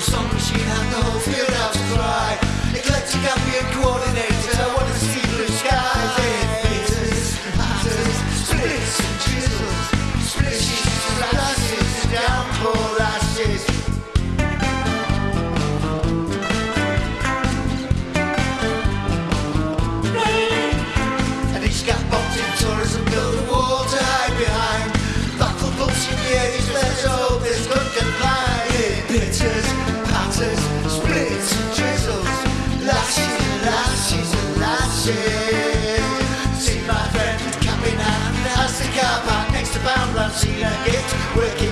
songs she had no fear out to cry. Eclectic ambient coordinator. eastbound Rosina it's working.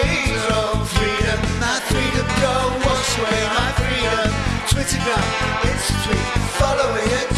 following it.